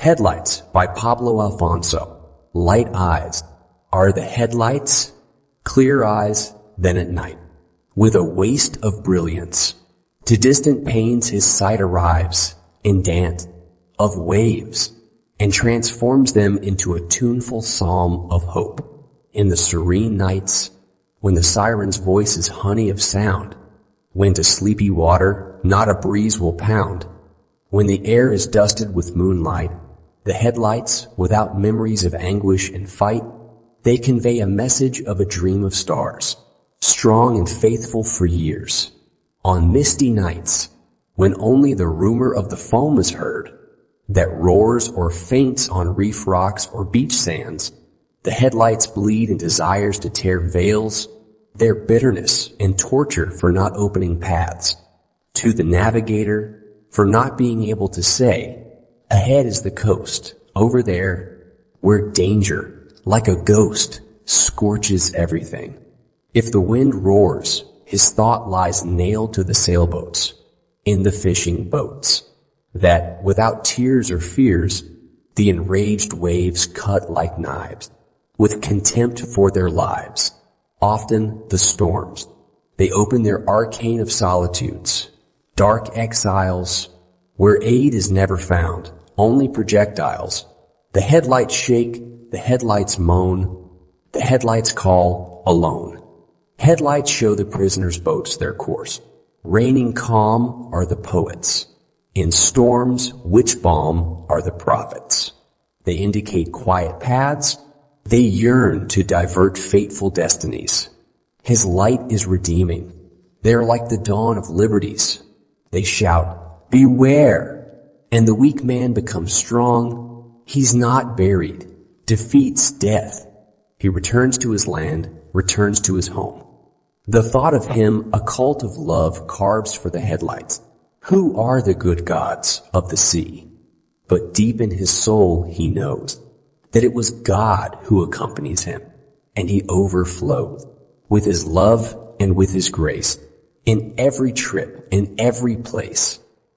Headlights by Pablo Alfonso. Light eyes are the headlights, clear eyes, then at night, with a waste of brilliance. To distant pains his sight arrives in dance of waves and transforms them into a tuneful psalm of hope. In the serene nights, when the siren's voice is honey of sound, when to sleepy water not a breeze will pound, when the air is dusted with moonlight, the headlights, without memories of anguish and fight, they convey a message of a dream of stars, strong and faithful for years. On misty nights, when only the rumor of the foam is heard, that roars or faints on reef rocks or beach sands, the headlights bleed in desires to tear veils, their bitterness and torture for not opening paths. To the navigator, for not being able to say, Ahead is the coast, over there, where danger, like a ghost, scorches everything. If the wind roars, his thought lies nailed to the sailboats, in the fishing boats, that, without tears or fears, the enraged waves cut like knives, with contempt for their lives. Often the storms, they open their arcane of solitudes, dark exiles, where aid is never found, only projectiles. The headlights shake, the headlights moan, the headlights call alone. Headlights show the prisoners' boats their course. Reigning calm are the poets. In storms, witch balm are the prophets. They indicate quiet paths. They yearn to divert fateful destinies. His light is redeeming. They are like the dawn of liberties. They shout, beware! And the weak man becomes strong, he's not buried, defeats death. He returns to his land, returns to his home. The thought of him a cult of love carves for the headlights. Who are the good gods of the sea? But deep in his soul he knows that it was God who accompanies him, and he overflows with his love and with his grace in every trip, in every place.